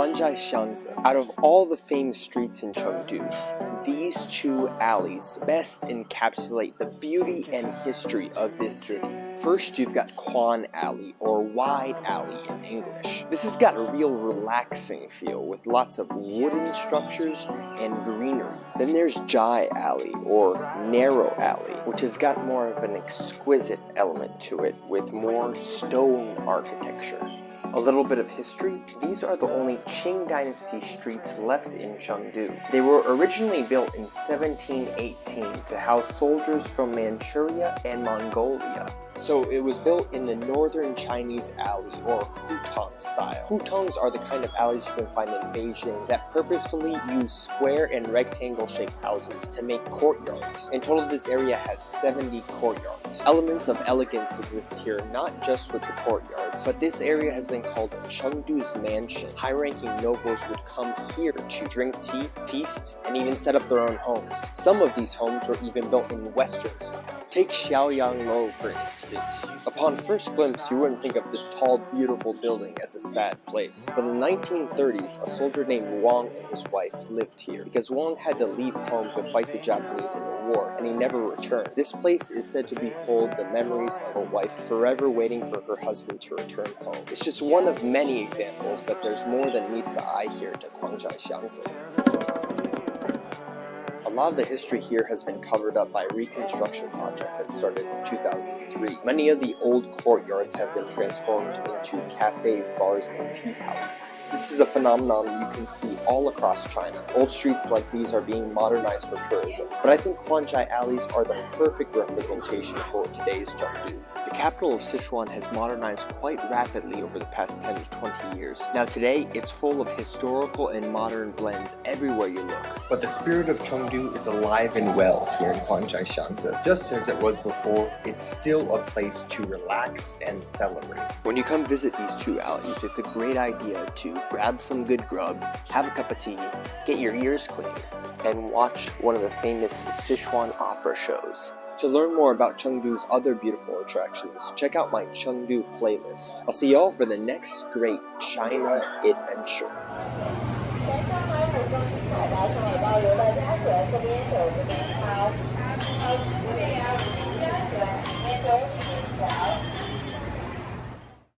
Kuanzhai Xiangzi. Out of all the famous streets in Chengdu, these two alleys best encapsulate the beauty and history of this city. First, you've got Kuan Alley, or Wide Alley in English. This has got a real relaxing feel with lots of wooden structures and greenery. Then there's Zhai Alley, or Narrow Alley, which has got more of an exquisite element to it with more stone architecture. A little bit of history, these are the only Qing Dynasty streets left in Chengdu. They were originally built in 1718 to house soldiers from Manchuria and Mongolia. So it was built in the northern Chinese alley or hutong style. Hutongs are the kind of alleys you can find in Beijing that purposefully use square and rectangle shaped houses to make courtyards. In total this area has 70 courtyards. Elements of elegance exist here not just with the courtyards, but this area has been called Chengdu's mansion. High-ranking nobles would come here to drink tea, feast, and even set up their own homes. Some of these homes were even built in western style. Take Xiaoyang Lo for instance. Upon first glimpse, you wouldn't think of this tall, beautiful building as a sad place. But in the 1930s, a soldier named Wang and his wife lived here because Wang had to leave home to fight the Japanese in the war, and he never returned. This place is said to behold the memories of a wife forever waiting for her husband to return home. It's just one of many examples that there's more than meets the eye here to Kuanzhai Xiangzi. A lot of the history here has been covered up by a reconstruction project that started in 2003. Many of the old courtyards have been transformed into cafes, bars, and tea houses. This is a phenomenon you can see all across China. Old streets like these are being modernized for tourism, but I think Kuanzhai alleys are the perfect representation for today's Chengdu. The capital of Sichuan has modernized quite rapidly over the past 10 to 20 years. Now today, it's full of historical and modern blends everywhere you look. But the spirit of Chengdu is alive and well here in Kuanzhai Xiangzi. Just as it was before, it's still a place to relax and celebrate. When you come visit these two alleys, it's a great idea to grab some good grub, have a cup of tea, get your ears cleaned, and watch one of the famous Sichuan opera shows. To learn more about Chengdu's other beautiful attractions, check out my Chengdu playlist. I'll see y'all for the next great China adventure.